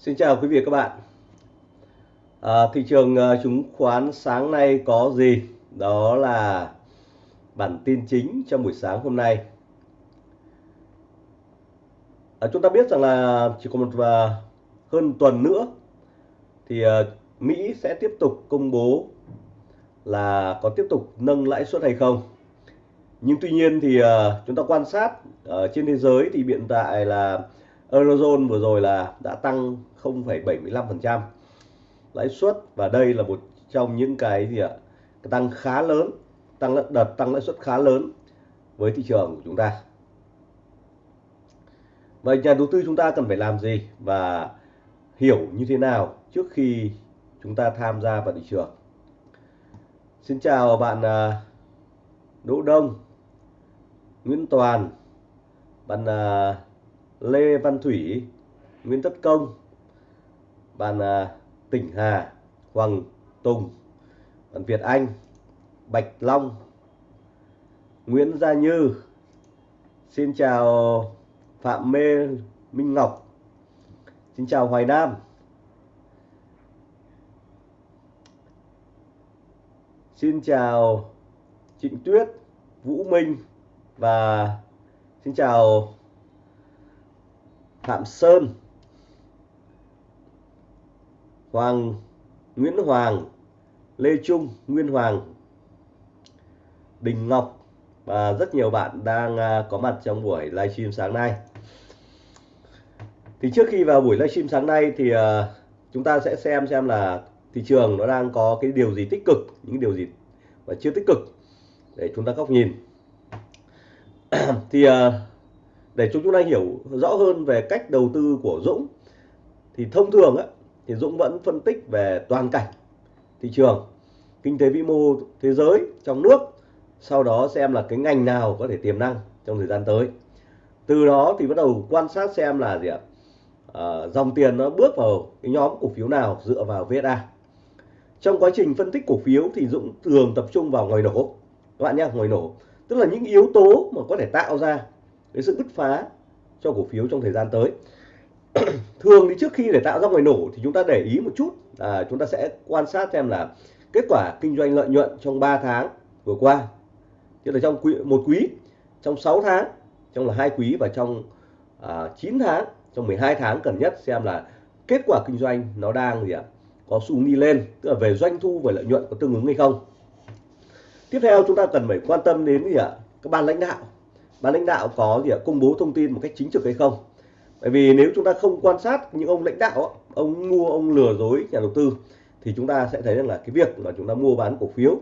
Xin chào quý vị và các bạn. À, thị trường à, chứng khoán sáng nay có gì? Đó là bản tin chính trong buổi sáng hôm nay. À, chúng ta biết rằng là chỉ còn một à, hơn tuần nữa thì à, Mỹ sẽ tiếp tục công bố là có tiếp tục nâng lãi suất hay không. Nhưng tuy nhiên thì à, chúng ta quan sát ở trên thế giới thì hiện tại là Eurozone vừa rồi là đã tăng 0,75% lãi suất và đây là một trong những cái gì ạ? Tăng khá lớn tăng đợt tăng lãi suất khá lớn với thị trường của chúng ta. Vậy nhà đầu tư chúng ta cần phải làm gì và hiểu như thế nào trước khi chúng ta tham gia vào thị trường? Xin chào bạn à, Đỗ Đông Nguyễn Toàn bạn à, Lê Văn Thủy Nguyễn Tất Công bạn à, Tỉnh Hà Hoàng Tùng bạn Việt Anh Bạch Long Nguyễn Gia Như. Xin chào Phạm Mê Minh Ngọc. Xin chào Hoài Nam. Xin chào Trịnh Tuyết Vũ Minh và xin chào Phạm Sơn, Hoàng Nguyễn Hoàng, Lê Trung Nguyên Hoàng, Đình Ngọc và rất nhiều bạn đang à, có mặt trong buổi livestream sáng nay. Thì trước khi vào buổi livestream sáng nay thì à, chúng ta sẽ xem xem là thị trường nó đang có cái điều gì tích cực, những điều gì và chưa tích cực để chúng ta góc nhìn. Thì à, để chúng ta hiểu rõ hơn về cách đầu tư của Dũng thì thông thường á, thì Dũng vẫn phân tích về toàn cảnh thị trường kinh tế vĩ mô thế giới trong nước sau đó xem là cái ngành nào có thể tiềm năng trong thời gian tới. Từ đó thì bắt đầu quan sát xem là gì ạ? À, dòng tiền nó bước vào cái nhóm cổ phiếu nào dựa vào VSA trong quá trình phân tích cổ phiếu thì Dũng thường tập trung vào ngoài nổ. Các bạn nhé ngoài nổ. Tức là những yếu tố mà có thể tạo ra cái sự bứt phá cho cổ phiếu trong thời gian tới. Thường thì trước khi để tạo ra ngoài nổ thì chúng ta để ý một chút à, chúng ta sẽ quan sát xem là kết quả kinh doanh lợi nhuận trong 3 tháng vừa qua. Tức là trong quý, một quý trong 6 tháng trong là hai quý và trong à, 9 tháng trong 12 tháng cần nhất xem là kết quả kinh doanh nó đang gì ạ? Có xu đi lên tức là về doanh thu và lợi nhuận có tương ứng hay không. Tiếp theo chúng ta cần phải quan tâm đến gì ạ? Các ban lãnh đạo ban lãnh đạo có gì ạ? Công bố thông tin một cách chính trực hay không? Bởi vì nếu chúng ta không quan sát những ông lãnh đạo, ông mua, ông lừa dối nhà đầu tư, thì chúng ta sẽ thấy rằng là cái việc mà chúng ta mua bán cổ phiếu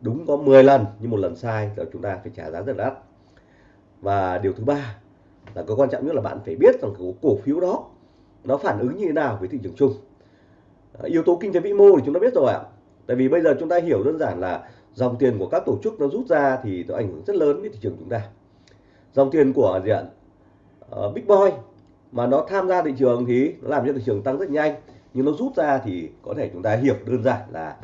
đúng có 10 lần, nhưng một lần sai thì chúng ta phải trả giá rất đắt. Và điều thứ ba là cái quan trọng nhất là bạn phải biết rằng cái cổ phiếu đó, nó phản ứng như thế nào với thị trường chung. À, yếu tố kinh tế vĩ mô thì chúng ta biết rồi ạ. Tại vì bây giờ chúng ta hiểu đơn giản là dòng tiền của các tổ chức nó rút ra thì nó ảnh hưởng rất lớn với thị trường chúng ta dòng tiền của diện uh, ờ, big boy. Mà nó tham gia thị trường thì nó làm cho thị trường tăng rất nhanh. Nhưng nó rút ra thì có thể chúng ta hiểu đơn giản là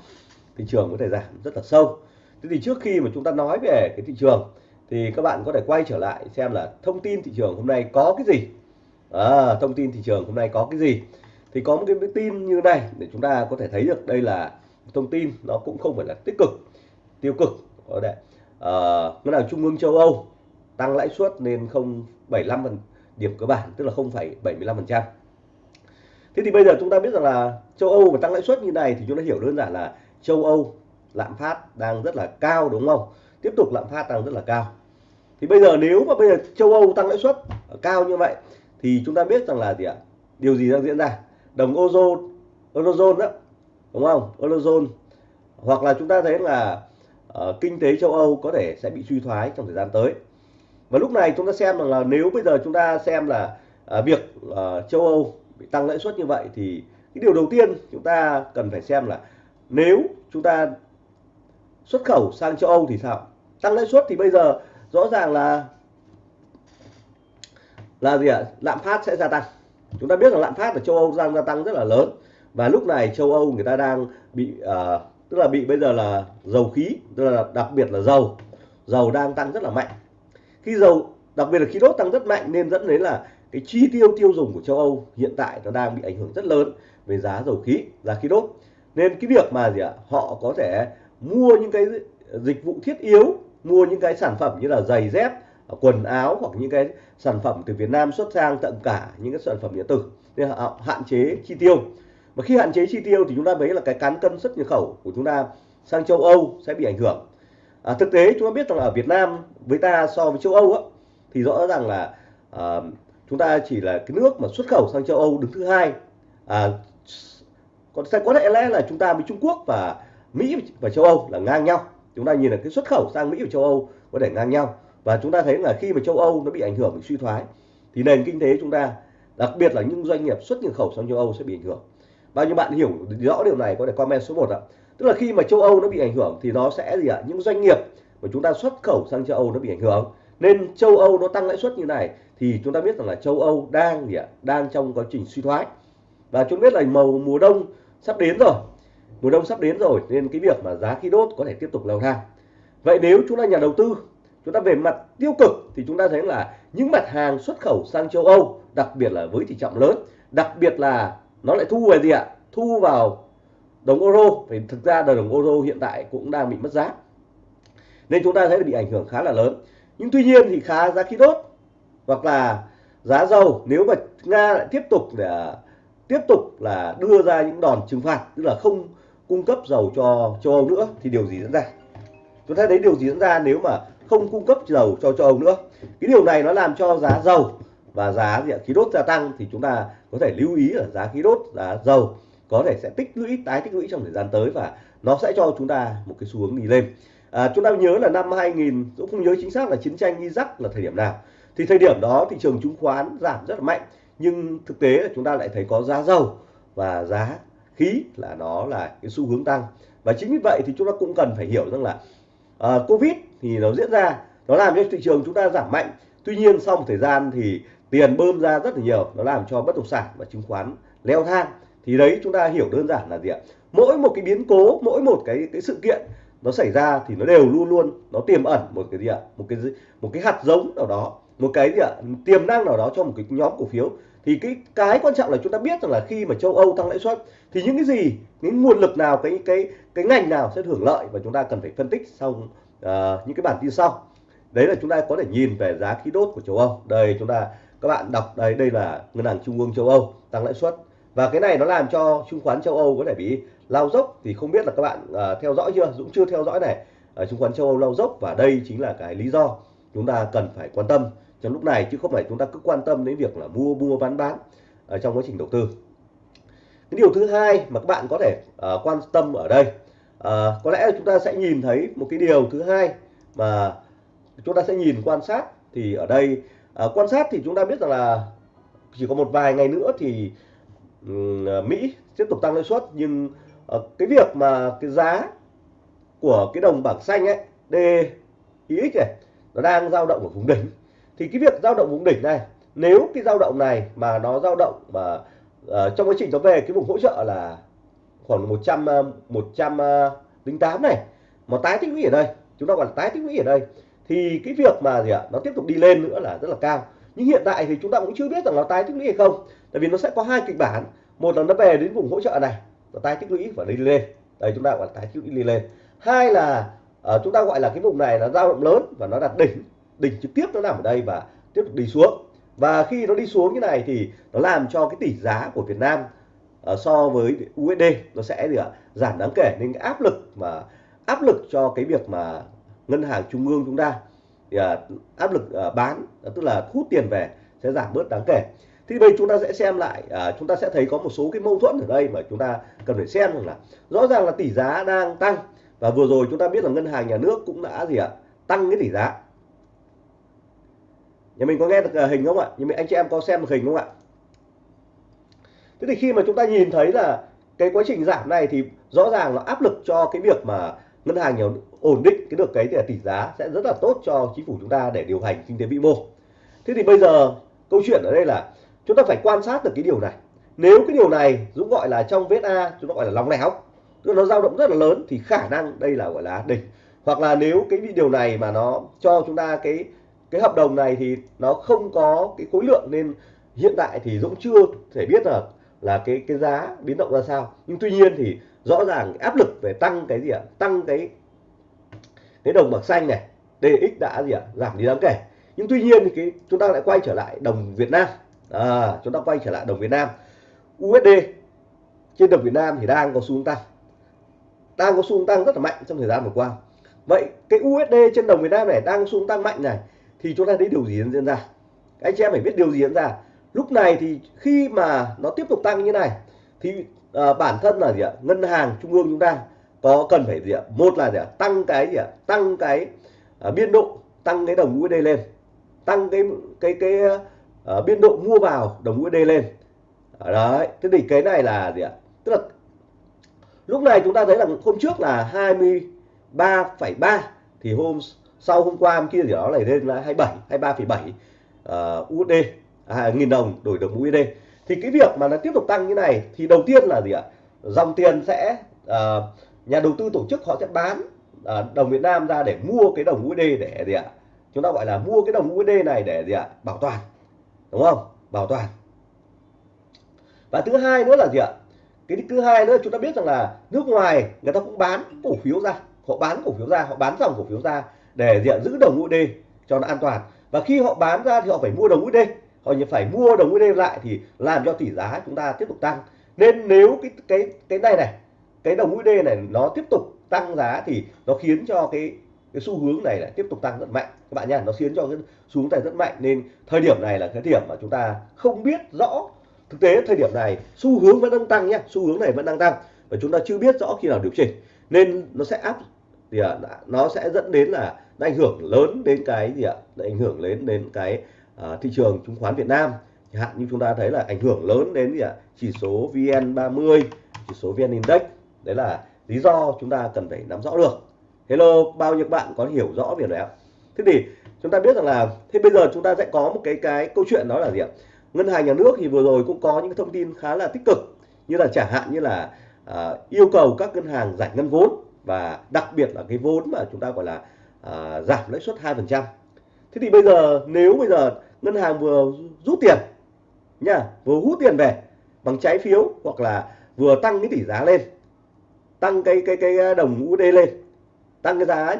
thị trường có thể giảm rất là sâu. Thế thì trước khi mà chúng ta nói về cái thị trường thì các bạn có thể quay trở lại xem là thông tin thị trường hôm nay có cái gì. À, thông tin thị trường hôm nay có cái gì. Thì có một cái tin như này để chúng ta có thể thấy được đây là thông tin nó cũng không phải là tích cực tiêu cực. Có đấy. À, ngân hàng trung ương châu âu tăng lãi suất lên 0,75 điểm cơ bản tức là 0,75%. Thế thì bây giờ chúng ta biết rằng là châu Âu mà tăng lãi suất như này thì chúng ta hiểu đơn giản là châu Âu lạm phát đang rất là cao đúng không? Tiếp tục lạm phát đang rất là cao. Thì bây giờ nếu mà bây giờ châu Âu tăng lãi suất cao như vậy thì chúng ta biết rằng là gì ạ? Điều gì đang diễn ra? Đồng Eurozone, Eurozone đó, đúng không? Eurozone hoặc là chúng ta thấy là uh, kinh tế châu Âu có thể sẽ bị suy thoái trong thời gian tới và lúc này chúng ta xem rằng là nếu bây giờ chúng ta xem là à, việc à, châu Âu bị tăng lãi suất như vậy thì cái điều đầu tiên chúng ta cần phải xem là nếu chúng ta xuất khẩu sang châu Âu thì sao? Tăng lãi suất thì bây giờ rõ ràng là là gì ạ? Lạm phát sẽ gia tăng. Chúng ta biết là lạm phát ở châu Âu đang gia tăng rất là lớn. Và lúc này châu Âu người ta đang bị à, tức là bị bây giờ là dầu khí tức là đặc biệt là dầu. Dầu đang tăng rất là mạnh khi dầu đặc biệt là khí đốt tăng rất mạnh nên dẫn đến là cái chi tiêu tiêu dùng của châu Âu hiện tại nó đang bị ảnh hưởng rất lớn về giá dầu khí, giá khí đốt. Nên cái việc mà gì ạ, họ có thể mua những cái dịch vụ thiết yếu, mua những cái sản phẩm như là giày dép, quần áo hoặc những cái sản phẩm từ Việt Nam xuất sang tận cả những cái sản phẩm điện tử nên họ hạn chế chi tiêu. Và khi hạn chế chi tiêu thì chúng ta thấy là cái cán cân xuất nhập khẩu của chúng ta sang châu Âu sẽ bị ảnh hưởng. À, thực tế chúng ta biết rằng là ở Việt Nam với ta so với châu Âu á, thì rõ ràng là à, chúng ta chỉ là cái nước mà xuất khẩu sang châu Âu đứng thứ hai. À, còn sẽ có lẽ là chúng ta với Trung Quốc và Mỹ và châu Âu là ngang nhau. Chúng ta nhìn là cái xuất khẩu sang Mỹ và châu Âu có thể ngang nhau. Và chúng ta thấy là khi mà châu Âu nó bị ảnh hưởng bị suy thoái thì nền kinh tế chúng ta đặc biệt là những doanh nghiệp xuất nhập khẩu sang châu Âu sẽ bị ảnh hưởng. Bao nhiêu bạn hiểu rõ điều này có thể comment số 1 ạ tức là khi mà châu Âu nó bị ảnh hưởng thì nó sẽ gì ạ? Những doanh nghiệp mà chúng ta xuất khẩu sang châu Âu nó bị ảnh hưởng. Nên châu Âu nó tăng lãi suất như này thì chúng ta biết rằng là châu Âu đang gì ạ? Đang trong quá trình suy thoái. Và chúng biết là màu mùa đông sắp đến rồi. Mùa đông sắp đến rồi, nên cái việc mà giá khí đốt có thể tiếp tục leo thang. Vậy nếu chúng ta nhà đầu tư, chúng ta về mặt tiêu cực thì chúng ta thấy là những mặt hàng xuất khẩu sang châu Âu, đặc biệt là với tỷ trọng lớn, đặc biệt là nó lại thu về gì ạ? Thu vào đồng euro thì thực ra là đồng euro hiện tại cũng đang bị mất giá. Nên chúng ta thấy là bị ảnh hưởng khá là lớn. Nhưng tuy nhiên thì khá giá khí đốt hoặc là giá dầu, nếu mà nga lại tiếp tục để tiếp tục là đưa ra những đòn trừng phạt, tức là không cung cấp dầu cho châu Âu nữa, thì điều gì diễn ra? Chúng ta thấy điều gì diễn ra nếu mà không cung cấp dầu cho châu Âu nữa? Cái điều này nó làm cho giá dầu và giá khí đốt gia tăng thì chúng ta có thể lưu ý là giá khí đốt, giá dầu có thể sẽ tích lũy tái tích lũy trong thời gian tới và nó sẽ cho chúng ta một cái xu hướng đi lên. À, chúng ta nhớ là năm 2000 cũng không nhớ chính xác là chiến tranh Iraq là thời điểm nào. Thì thời điểm đó thị trường chứng khoán giảm rất là mạnh nhưng thực tế là chúng ta lại thấy có giá dầu và giá khí là nó là cái xu hướng tăng. Và chính vì vậy thì chúng ta cũng cần phải hiểu rằng là uh, covid thì nó diễn ra nó làm cho thị trường chúng ta giảm mạnh. Tuy nhiên sau một thời gian thì tiền bơm ra rất là nhiều nó làm cho bất động sản và chứng khoán leo thang thì đấy chúng ta hiểu đơn giản là gì ạ? Mỗi một cái biến cố mỗi một cái cái sự kiện nó xảy ra thì nó đều luôn luôn nó tiềm ẩn một cái gì ạ? Một cái một cái hạt giống nào đó một cái gì ạ? Tiềm năng nào đó cho một cái nhóm cổ phiếu. Thì cái cái quan trọng là chúng ta biết rằng là khi mà châu Âu tăng lãi suất thì những cái gì những nguồn lực nào cái cái cái ngành nào sẽ hưởng lợi và chúng ta cần phải phân tích sau uh, những cái bản tin sau. Đấy là chúng ta có thể nhìn về giá khí đốt của châu Âu. Đây chúng ta các bạn đọc đây đây là ngân hàng trung ương châu Âu tăng lãi suất và cái này nó làm cho chứng khoán châu Âu có thể bị lao dốc. Thì không biết là các bạn uh, theo dõi chưa? Dũng chưa theo dõi này. Uh, chứng khoán châu Âu lao dốc và đây chính là cái lý do chúng ta cần phải quan tâm trong lúc này chứ không phải chúng ta cứ quan tâm đến việc là mua mua bán bán ở trong quá trình đầu tư. Cái điều thứ hai mà các bạn có thể uh, quan tâm ở đây uh, có lẽ chúng ta sẽ nhìn thấy một cái điều thứ hai mà chúng ta sẽ nhìn quan sát thì ở đây uh, quan sát thì chúng ta biết rằng là chỉ có một vài ngày nữa thì Ờ, Mỹ tiếp tục tăng lãi suất nhưng ờ, cái việc mà cái giá của cái đồng bảng xanh ấy DXY này nó đang dao động ở vùng đỉnh. Thì cái việc dao động vùng đỉnh này nếu cái dao động này mà nó dao động mà uh, trong quá trình nó về cái vùng hỗ trợ là khoảng 100 108 này mà tái tích lũy ở đây chúng ta gọi là tái tích lũy ở đây thì cái việc mà gì ạ nó tiếp tục đi lên nữa là rất là cao. Nhưng hiện tại thì chúng ta cũng chưa biết rằng nó tái tích lũy hay không tại vì nó sẽ có hai kịch bản. Một là nó về đến vùng hỗ trợ này và tái tích lũy và đi lên. Đây chúng ta gọi là tái tích lũy đi lên. Hai là uh, chúng ta gọi là cái vùng này là dao động lớn và nó đạt đỉnh đỉnh trực tiếp nó nằm ở đây và tiếp tục đi xuống. Và khi nó đi xuống như này thì nó làm cho cái tỷ giá của Việt Nam uh, so với USD nó sẽ gì ạ? Giảm đáng kể. Nên cái áp lực mà áp lực cho cái việc mà ngân hàng trung ương chúng ta thì, uh, áp lực uh, bán tức là hút tiền về sẽ giảm bớt đáng kể thì bây chúng ta sẽ xem lại à, chúng ta sẽ thấy có một số cái mâu thuẫn ở đây mà chúng ta cần phải xem rằng là rõ ràng là tỷ giá đang tăng. Và vừa rồi chúng ta biết là ngân hàng nhà nước cũng đã gì ạ? Tăng cái tỷ giá. Nhà mình có nghe được à, hình không ạ? Nhà mình anh chị em có xem được hình không ạ? Thế thì khi mà chúng ta nhìn thấy là cái quá trình giảm này thì rõ ràng là áp lực cho cái việc mà ngân hàng nhiều ổn định cái được cái tỷ giá sẽ rất là tốt cho chính phủ chúng ta để điều hành kinh tế vĩ mô. Thế thì bây giờ câu chuyện ở đây là chúng ta phải quan sát được cái điều này. Nếu cái điều này Dũng gọi là trong vết A, chúng ta gọi là lòng lẻo, tức nó dao động rất là lớn, thì khả năng đây là, gọi là đỉnh hoặc là nếu cái điều này mà nó cho chúng ta cái cái hợp đồng này thì nó không có cái khối lượng nên hiện tại thì Dũng chưa thể biết là là cái cái giá biến động ra sao. Nhưng tuy nhiên thì rõ ràng áp lực về tăng cái gì ạ? Tăng cái cái đồng bạc xanh này DX đã gì ạ? Giảm đi đáng kể. Nhưng tuy nhiên thì cái, chúng ta lại quay trở lại đồng Việt Nam à, chúng ta quay trở lại đồng Việt Nam. USD trên đồng Việt Nam thì đang có xu hướng tăng. Đang có xu hướng tăng rất là mạnh trong thời gian vừa qua. Vậy cái USD trên đồng Việt Nam này đang xu hướng tăng mạnh này thì chúng ta thấy điều gì diễn ra? Anh chị em phải biết điều gì diễn ra. Lúc này thì khi mà nó tiếp tục tăng như này thì à, bản thân là gì ạ? Ngân hàng trung ương chúng ta có cần phải gì ạ? Một là gì ạ? Tăng cái gì ạ? Tăng cái à, biên độ tăng cái đồng USD lên. Tăng cái cái cái uh, biên độ mua vào đồng USD lên. Ờ, đấy thế thì cái này là gì ạ? Tức là lúc này chúng ta thấy là hôm trước là 23,3 thì hôm sau hôm qua hôm kia thì đó lại lên là 27 23,7 uh, USD à, nghìn đồng đổi đồng USD thì cái việc mà nó tiếp tục tăng như này thì đầu tiên là gì ạ? Dòng tiền sẽ uh, nhà đầu tư tổ chức họ sẽ bán uh, đồng Việt Nam ra để mua cái đồng USD để gì ạ? Chúng ta gọi là mua cái đồng USD này để gì ạ? Bảo toàn đúng không? Bảo toàn. Và thứ hai nữa là gì ạ? Cái thứ hai nữa, chúng ta biết rằng là nước ngoài người ta cũng bán cổ phiếu ra. Họ bán cổ phiếu ra, họ bán dòng cổ phiếu ra để diện giữ đồng USD cho nó an toàn. Và khi họ bán ra thì họ phải mua đồng USD họ phải mua đồng USD lại thì làm cho tỷ giá chúng ta tiếp tục tăng. Nên nếu cái cái cái này này, cái đồng USD này nó tiếp tục tăng giá thì nó khiến cho cái cái xu hướng này lại tiếp tục tăng rất mạnh. Các bạn nhá nó khiến cho cái xu hướng này rất mạnh nên thời điểm này là cái điểm mà chúng ta không biết rõ. Thực tế thời điểm này xu hướng vẫn đang tăng nhé xu hướng này vẫn đang tăng và chúng ta chưa biết rõ khi nào điều chỉnh. Nên nó sẽ áp thì à, nó sẽ dẫn đến là nó ảnh hưởng lớn đến cái gì ạ? Ảnh hưởng lớn đến cái à, thị trường chứng khoán Việt Nam. Hạn như chúng ta thấy là ảnh hưởng lớn đến gì ạ? Chỉ số VN30 chỉ số VN Index. Đấy là lý do chúng ta cần phải nắm rõ được hello bao nhiêu bạn có hiểu rõ việc này thế thì chúng ta biết rằng là thế bây giờ chúng ta sẽ có một cái cái câu chuyện đó là gì ạ ngân hàng nhà nước thì vừa rồi cũng có những thông tin khá là tích cực như là chẳng hạn như là à, yêu cầu các ngân hàng giải ngân vốn và đặc biệt là cái vốn mà chúng ta gọi là à, giảm lãi suất 2%. Thế thì bây giờ nếu bây giờ ngân hàng vừa rút tiền nha, vừa hút tiền về bằng trái phiếu hoặc là vừa tăng cái tỷ giá lên, tăng cái cái cái đồng USD lên, tăng cái giá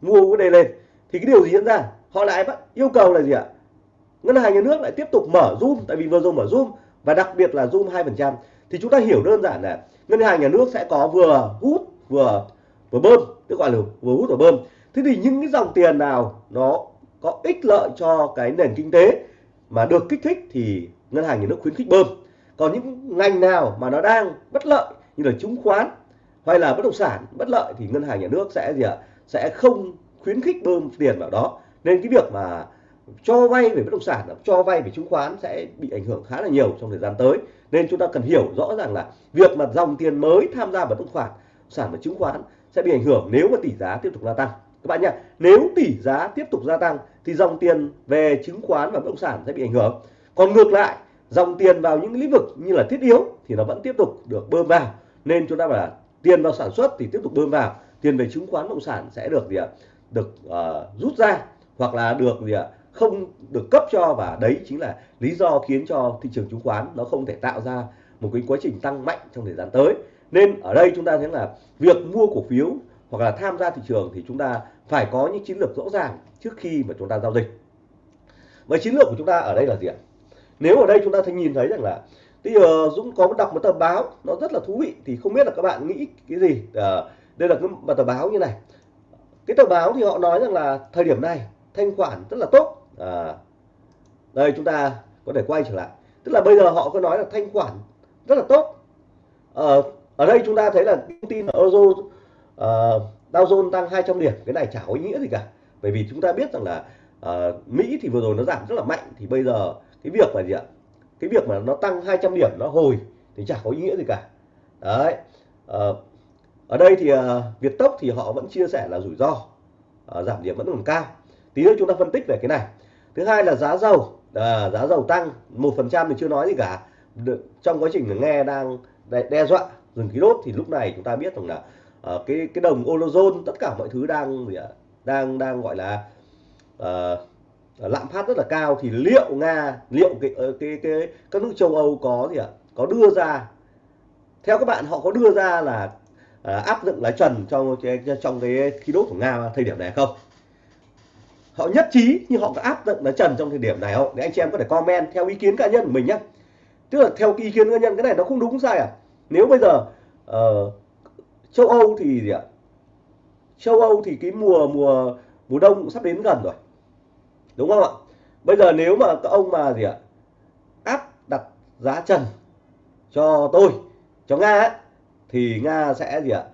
mua cái này lên thì cái điều gì diễn ra? Họ lại bắt yêu cầu là gì ạ? Ngân hàng nhà nước lại tiếp tục mở zoom, tại vì vừa rồi mở zoom, và đặc biệt là zoom 2% thì chúng ta hiểu đơn giản là ngân hàng nhà nước sẽ có vừa hút, vừa vừa bơm, tức gọi là vừa hút, vừa bơm thế thì những cái dòng tiền nào nó có ích lợi cho cái nền kinh tế mà được kích thích thì ngân hàng nhà nước khuyến khích bơm còn những ngành nào mà nó đang bất lợi như là chứng khoán hay là bất động sản bất lợi thì ngân hàng nhà nước sẽ gì ạ? Sẽ không khuyến khích bơm tiền vào đó. Nên cái việc mà cho vay về bất động sản cho vay về chứng khoán sẽ bị ảnh hưởng khá là nhiều trong thời gian tới. Nên chúng ta cần hiểu rõ ràng là việc mà dòng tiền mới tham gia vào bất động sản sản và chứng khoán sẽ bị ảnh hưởng nếu mà tỷ giá tiếp tục gia tăng. Các bạn nhé nếu tỷ giá tiếp tục gia tăng thì dòng tiền về chứng khoán và bất động sản sẽ bị ảnh hưởng. Còn ngược lại, dòng tiền vào những lĩnh vực như là thiết yếu thì nó vẫn tiếp tục được bơm vào. Nên chúng ta phải là tiền vào sản xuất thì tiếp tục bơm vào. Tiền về chứng khoán bất động sản sẽ được gì ạ? Được uh, rút ra hoặc là được gì ạ? Không được cấp cho và đấy chính là lý do khiến cho thị trường chứng khoán nó không thể tạo ra một cái quá trình tăng mạnh trong thời gian tới. Nên ở đây chúng ta thấy là việc mua cổ phiếu hoặc là tham gia thị trường thì chúng ta phải có những chiến lược rõ ràng trước khi mà chúng ta giao dịch. Và chiến lược của chúng ta ở đây là gì ạ? Nếu ở đây chúng ta thấy nhìn thấy rằng là bây giờ Dũng có đọc một tờ báo nó rất là thú vị thì không biết là các bạn nghĩ cái gì. À, đây là cái một tờ báo như này. Cái tờ báo thì họ nói rằng là thời điểm này thanh khoản rất là tốt. À, đây chúng ta có thể quay trở lại. Tức là bây giờ họ có nói là thanh khoản rất là tốt. À, ở đây chúng ta thấy là thông tin là Euro uh, Dow Jones tăng 200 điểm. Cái này chả có ý nghĩa gì cả. Bởi vì chúng ta biết rằng là uh, Mỹ thì vừa rồi nó giảm rất là mạnh. Thì bây giờ cái việc là gì ạ? Cái việc mà nó tăng 200 điểm nó hồi thì chả có ý nghĩa gì cả. Đấy à, ở đây thì ờ, à, Việt Tốc thì họ vẫn chia sẻ là rủi ro à, giảm điểm vẫn còn cao. Tí nữa chúng ta phân tích về cái này. Thứ hai là giá dầu à, giá dầu tăng một phần trăm thì chưa nói gì cả. Trong quá trình nghe đang đe dọa dừng khí đốt thì lúc này chúng ta biết rằng là à, cái cái đồng eurozone tất cả mọi thứ đang gì đang đang gọi là à, Ờ, lạm phát rất là cao thì liệu nga liệu cái cái, cái, cái các nước châu âu có gì ạ? Có đưa ra theo các bạn họ có đưa ra là à, áp dụng lá trần trong trong cái khí đốt của nga thời điểm này không? Họ nhất trí nhưng họ có áp dụng lá trần trong thời điểm này không? Để anh chị em có thể comment theo ý kiến cá nhân của mình nhé tức là theo ý kiến cá nhân cái này nó không đúng sai à? Nếu bây giờ uh, châu âu thì gì ạ? Châu âu thì cái mùa mùa mùa đông cũng sắp đến gần rồi đúng không ạ? Bây giờ nếu mà các ông mà gì ạ? Áp đặt giá trần cho tôi cho nga ấy, thì nga sẽ gì ạ?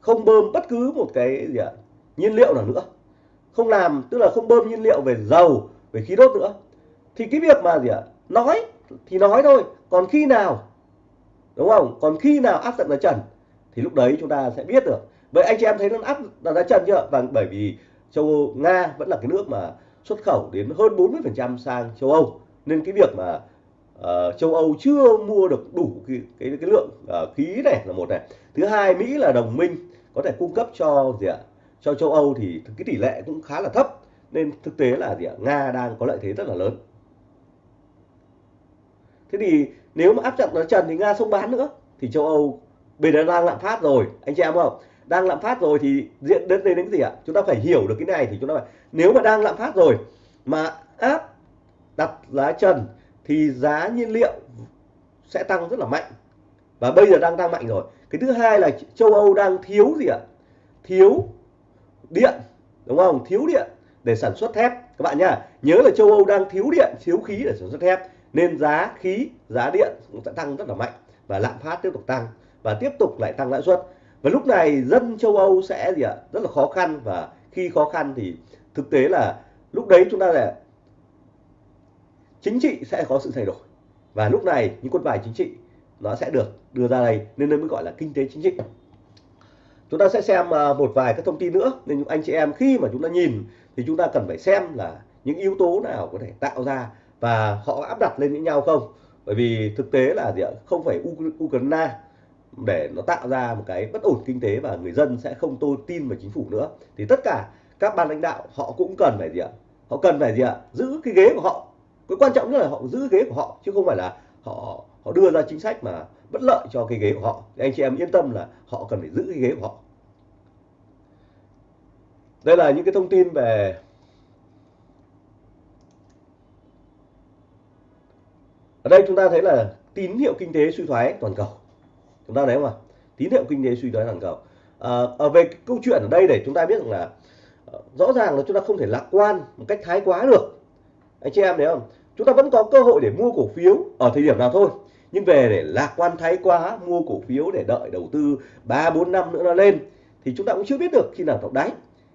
Không bơm bất cứ một cái gì ạ? Nhiên liệu nào nữa. Không làm tức là không bơm nhiên liệu về dầu về khí đốt nữa. Thì cái việc mà gì ạ? Nói thì nói thôi còn khi nào? Đúng không? Còn khi nào áp đặt giá trần? Thì lúc đấy chúng ta sẽ biết được. Vậy anh chị em thấy nó áp đặt giá trần chưa? Và bởi vì châu Âu, nga vẫn là cái nước mà xuất khẩu đến hơn 40% sang châu Âu. Nên cái việc mà uh, châu Âu chưa mua được đủ cái cái, cái lượng uh, khí này là một này. Thứ hai Mỹ là đồng minh có thể cung cấp cho gì ạ cho châu Âu thì cái tỷ lệ cũng khá là thấp. Nên thực tế là gì ạ Nga đang có lợi thế rất là lớn. Thế thì nếu mà áp chặt nó trần thì Nga không bán nữa thì châu Âu bây giờ đang lạm phát rồi anh chị em không? Đang lạm phát rồi thì diện đến đây đến gì ạ? Chúng ta phải hiểu được cái này thì chúng ta phải nếu mà đang lạm phát rồi mà áp đặt giá trần thì giá nhiên liệu sẽ tăng rất là mạnh. Và bây giờ đang tăng mạnh rồi. Cái thứ hai là châu Âu đang thiếu gì ạ? Thiếu điện, đúng không? Thiếu điện để sản xuất thép. Các bạn nhá, nhớ là châu Âu đang thiếu điện, thiếu khí để sản xuất thép. Nên giá khí, giá điện cũng sẽ tăng rất là mạnh và lạm phát tiếp tục tăng và tiếp tục lại tăng lãi suất và lúc này dân châu Âu sẽ gì ạ? Rất là khó khăn và khi khó khăn thì thực tế là lúc đấy chúng ta là chính trị sẽ có sự thay đổi. Và lúc này những quân bài chính trị nó sẽ được đưa ra đây, nên nó mới gọi là kinh tế chính trị. Chúng ta sẽ xem à, một vài các thông tin nữa, nên anh chị em khi mà chúng ta nhìn thì chúng ta cần phải xem là những yếu tố nào có thể tạo ra và họ áp đặt lên với nhau không? Bởi vì thực tế là gì ạ? Không phải Ukraine để nó tạo ra một cái bất ổn kinh tế và người dân sẽ không tôi tin vào chính phủ nữa. Thì tất cả các ban lãnh đạo họ cũng cần phải gì ạ? Họ cần phải gì ạ? Giữ cái ghế của họ. Cái quan trọng nhất là họ giữ ghế của họ, chứ không phải là họ họ đưa ra chính sách mà bất lợi cho cái ghế của họ. Thì anh chị em yên tâm là họ cần phải giữ cái ghế của họ. Đây là những cái thông tin về ở đây chúng ta thấy là tín hiệu kinh tế suy thoái toàn cầu chúng ta thấy không ạ tín hiệu kinh tế suy thoái toàn cầu à, ở về câu chuyện ở đây để chúng ta biết rằng là ờ, rõ ràng là chúng ta không thể lạc quan một cách thái quá được. Anh chị em thấy không? Chúng ta vẫn có cơ hội để mua cổ phiếu ở thời điểm nào thôi. Nhưng về để lạc quan thái quá mua cổ phiếu để đợi đầu tư 3 4 năm nữa nó lên thì chúng ta cũng chưa biết được khi nào đọc đáy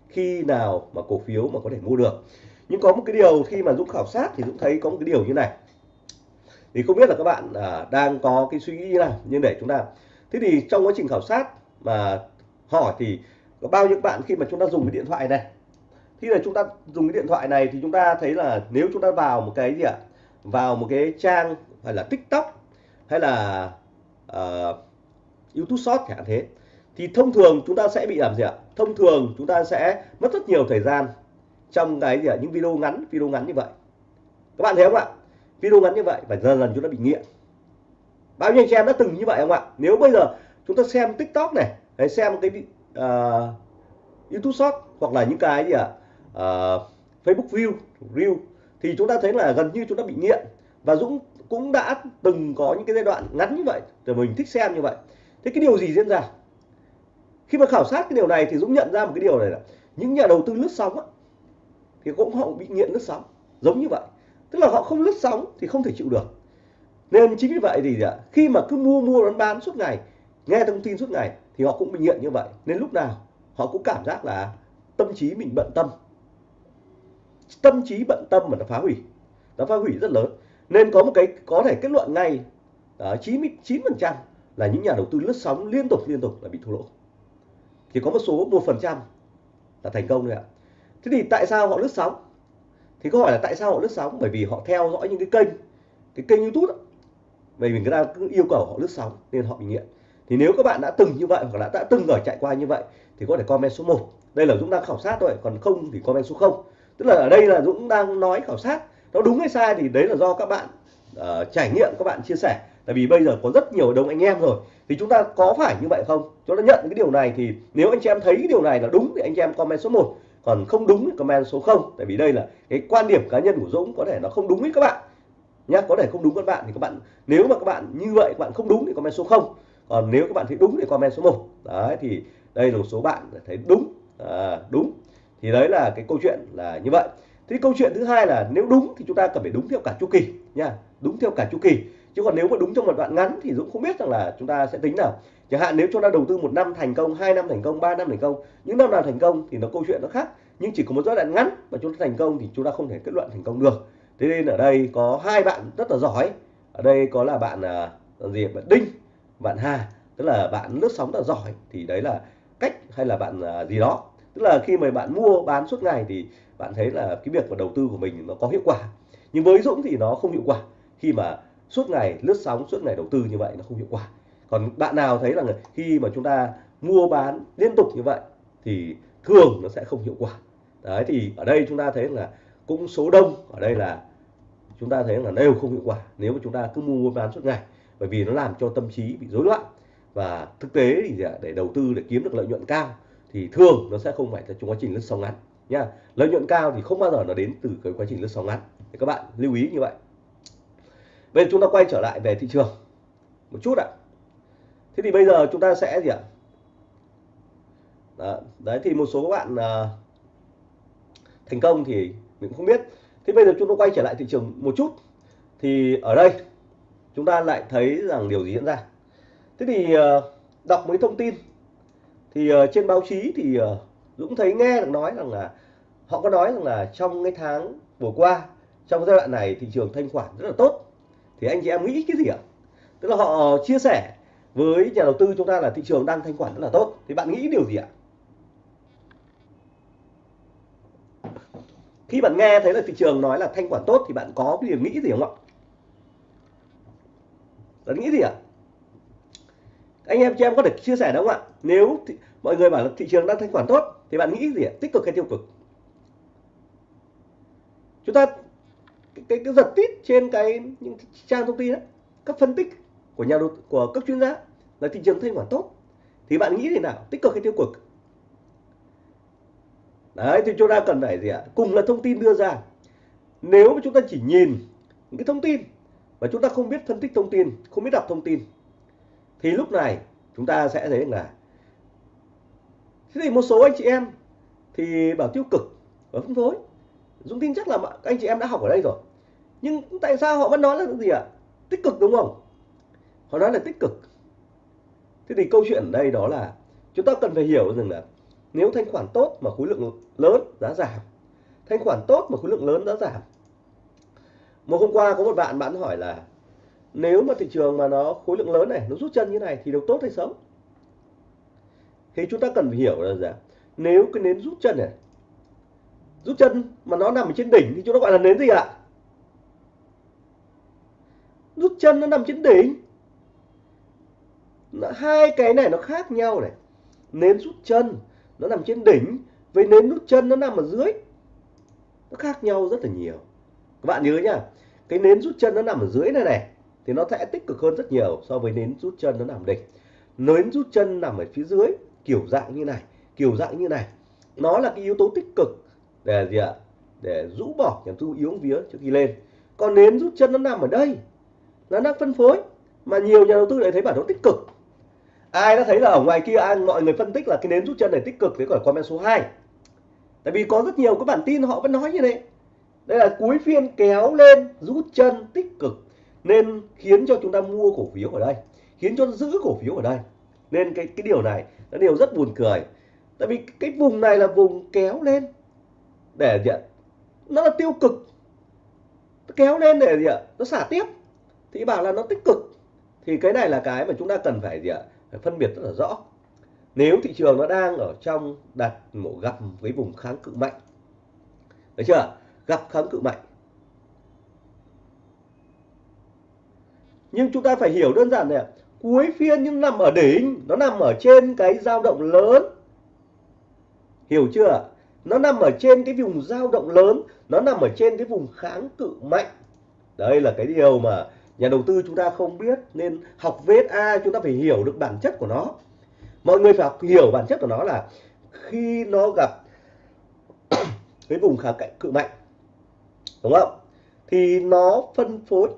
khi nào mà cổ phiếu mà có thể mua được. Nhưng có một cái điều khi mà Dũng khảo sát thì Dũng thấy có một cái điều như này thì không biết là các bạn à, đang có cái suy nghĩ như nào nhưng để chúng ta thế thì trong quá trình khảo sát mà hỏi thì có bao nhiêu bạn khi mà chúng ta dùng cái điện thoại này? Khi là chúng ta dùng cái điện thoại này thì chúng ta thấy là nếu chúng ta vào một cái gì ạ? Vào một cái trang hay là tiktok hay là uh, youtube short chẳng hạn thế thì thông thường chúng ta sẽ bị làm gì ạ? Thông thường chúng ta sẽ mất rất nhiều thời gian trong cái gì ạ? Những video ngắn video ngắn như vậy. Các bạn thấy không ạ? Video ngắn như vậy và dần dần chúng ta bị nghiện. Bao nhiêu anh chị em đã từng như vậy không ạ? Nếu bây giờ chúng ta xem tiktok này hay xem cái uh, youtube short hoặc là những cái gì ạ? Uh, facebook view reel thì chúng ta thấy là gần như chúng ta bị nghiện. Và dũng cũng đã từng có những cái giai đoạn ngắn như vậy rồi mình thích xem như vậy. Thế cái điều gì diễn ra? Khi mà khảo sát cái điều này thì dũng nhận ra một cái điều này là những nhà đầu tư lướt sóng á, thì cũng họ bị nghiện lướt sóng giống như vậy tức là họ không lướt sóng thì không thể chịu được. Nên chính vì vậy thì khi mà cứ mua mua, bán bán suốt ngày, nghe thông tin suốt ngày thì họ cũng bị nghiện như vậy. Nên lúc nào họ cũng cảm giác là tâm trí mình bận tâm. Tâm trí bận tâm mà nó phá hủy, nó phá hủy rất lớn. Nên có một cái, có thể kết luận ngay ờ, chín chín phần trăm là những nhà đầu tư lướt sóng liên tục liên tục là bị thua lỗ. Thì có một số một phần trăm là thành công thôi ạ. Thế thì tại sao họ lướt sóng? Thì câu hỏi là tại sao họ lướt sóng? Bởi vì họ theo dõi những cái kênh cái kênh youtube đó. bởi vì người ta cứ yêu cầu họ lướt sóng nên họ bị nghiện. Thì nếu các bạn đã từng như vậy hoặc là đã từng ở chạy qua như vậy thì có thể comment số 1 đây là dũng đang khảo sát thôi còn không thì comment số 0 tức là ở đây là Dũng đang nói khảo sát. Nó đúng hay sai thì đấy là do các bạn uh, trải nghiệm các bạn chia sẻ. Tại vì bây giờ có rất nhiều đông anh em rồi. Thì chúng ta có phải như vậy không? Chúng ta nhận cái điều này thì nếu anh chị em thấy cái điều này là đúng thì anh chị em comment số 1 còn không đúng thì comment số 0 tại vì đây là cái quan điểm cá nhân của Dũng có thể nó không đúng với các bạn. Nhá có thể không đúng các bạn thì các bạn nếu mà các bạn như vậy các bạn không đúng thì comment số 0 còn nếu các bạn thấy đúng thì comment số 1 đấy thì đây là một số bạn thấy đúng. À, đúng. Thì đấy là cái câu chuyện là như vậy. Thì câu chuyện thứ hai là nếu đúng thì chúng ta cần phải đúng theo cả chu kỳ nha đúng theo cả chu kỳ chứ còn nếu mà đúng trong một đoạn ngắn thì Dũng không biết rằng là chúng ta sẽ tính nào. Chẳng hạn nếu chúng ta đầu tư một năm thành công, hai năm thành công, ba năm thành công, những năm nào thành công thì nó câu chuyện nó khác. Nhưng chỉ có một giai đoạn ngắn mà chúng ta thành công thì chúng ta không thể kết luận thành công được. Thế nên ở đây có hai bạn rất là giỏi. Ở đây có là bạn à, là gì bạn Đinh, bạn Hà, tức là bạn lướt sóng rất là giỏi. Thì đấy là cách hay là bạn à, gì đó. Tức là khi mà bạn mua, bán suốt ngày thì bạn thấy là cái việc mà đầu tư của mình nó có hiệu quả. Nhưng với Dũng thì nó không hiệu quả. Khi mà suốt ngày, lướt sóng, suốt ngày đầu tư như vậy nó không hiệu quả. Còn bạn nào thấy là khi mà chúng ta mua bán liên tục như vậy thì thường nó sẽ không hiệu quả. Đấy, thì ở đây chúng ta thấy là cũng số đông, ở đây là chúng ta thấy là đều không hiệu quả nếu mà chúng ta cứ mua bán suốt ngày, bởi vì nó làm cho tâm trí bị rối loạn. Và thực tế thì để đầu tư để kiếm được lợi nhuận cao thì thường nó sẽ không phải là trong quá trình lướt sóng ngắn nha. Lợi nhuận cao thì không bao giờ nó đến từ cái quá trình lướt sóng ngắn. Thì các bạn lưu ý như vậy bây giờ chúng ta quay trở lại về thị trường. Một chút ạ. Thế thì bây giờ chúng ta sẽ gì ạ? Đó, đấy thì một số các bạn uh, thành công thì mình cũng không biết. Thế bây giờ chúng ta quay trở lại thị trường một chút. Thì ở đây chúng ta lại thấy rằng điều gì diễn ra. Thế thì uh, đọc mấy thông tin. Thì uh, trên báo chí thì uh, Dũng thấy nghe được nói rằng là họ có nói rằng là trong cái tháng vừa qua trong giai đoạn này thị trường thanh khoản rất là tốt thì anh chị em nghĩ cái gì ạ? Tức là họ chia sẻ với nhà đầu tư chúng ta là thị trường đang thanh khoản rất là tốt. Thì bạn nghĩ điều gì ạ? Khi bạn nghe thấy là thị trường nói là thanh khoản tốt thì bạn có cái điều nghĩ gì không ạ? Bạn nghĩ gì ạ? Anh em chị em có thể chia sẻ đúng không ạ? Nếu thì, mọi người bảo là thị trường đang thanh khoản tốt thì bạn nghĩ gì ạ? Tích cực hay tiêu cực? Chúng ta cái, cái, giật tít trên cái những trang thông tin đó, các phân tích của nhà đầu của các chuyên gia là thị trường thanh khoản tốt. Thì bạn nghĩ thế nào? Tích cực hay tiêu cực? Đấy thì chúng ta cần phải gì ạ? Cùng là thông tin đưa ra. Nếu mà chúng ta chỉ nhìn những cái thông tin mà chúng ta không biết phân tích thông tin không biết đọc thông tin thì lúc này chúng ta sẽ thấy là thế thì một số anh chị em thì bảo tiêu cực và phân phối. Dũng tin chắc là anh chị em đã học ở đây rồi nhưng tại sao họ vẫn nói là gì ạ? Tích cực đúng không? Họ nói là tích cực. Thế thì câu chuyện ở đây đó là chúng ta cần phải hiểu rằng là nếu thanh khoản tốt mà khối lượng lớn giá giảm, thanh khoản tốt mà khối lượng lớn giá giảm. Một hôm qua có một bạn bạn hỏi là nếu mà thị trường mà nó khối lượng lớn này, nó rút chân như này thì được tốt hay xấu? Thì chúng ta cần phải hiểu là gì nếu cái nến rút chân này, rút chân mà nó nằm ở trên đỉnh thì chúng ta gọi là nến gì ạ? Rút chân nó nằm trên đỉnh. Hai cái này nó khác nhau này. Nến rút chân nó nằm trên đỉnh, với nến rút chân nó nằm ở dưới. Nó khác nhau rất là nhiều. Các bạn nhớ nhá, cái nến rút chân nó nằm ở dưới này này, thì nó sẽ tích cực hơn rất nhiều so với nến rút chân nó nằm đỉnh. Nến rút chân nằm ở phía dưới, kiểu dạng như này, kiểu dạng như này. Nó là cái yếu tố tích cực để gì ạ? Để rũ bỏ, nhằm thu yếu vía trước khi lên. Còn nến rút chân nó nằm ở đây nó đang phân phối, mà nhiều nhà đầu tư lại thấy bản đồ tích cực. Ai đã thấy là ở ngoài kia, ai, mọi người phân tích là cái nến rút chân này tích cực thế còn comment số 2 tại vì có rất nhiều các bản tin họ vẫn nói như thế. Đây là cuối phiên kéo lên, rút chân, tích cực. Nên khiến cho chúng ta mua cổ phiếu ở đây, khiến cho giữ cổ phiếu ở đây. Nên cái cái điều này, là điều rất buồn cười. Tại vì cái vùng này là vùng kéo lên để gì ạ? Nó là tiêu cực. Nó kéo lên để gì ạ? Nó xả tiếp thì bảo là nó tích cực. Thì cái này là cái mà chúng ta cần phải gì ạ? Phải phân biệt rất là rõ. Nếu thị trường nó đang ở trong đặt một gặp với vùng kháng cự mạnh được chưa? Gặp kháng cự mạnh. Nhưng chúng ta phải hiểu đơn giản này cuối phiên nhưng nằm ở đỉnh, nó nằm ở trên cái dao động lớn. Hiểu chưa nó nằm ở trên cái vùng dao động lớn, nó nằm ở trên cái vùng kháng cự mạnh. Đây là cái điều mà nhà đầu tư chúng ta không biết nên học VSA chúng ta phải hiểu được bản chất của nó. Mọi người phải học hiểu bản chất của nó là khi nó gặp cái vùng kháng cạnh cự mạnh đúng không? Thì nó phân phối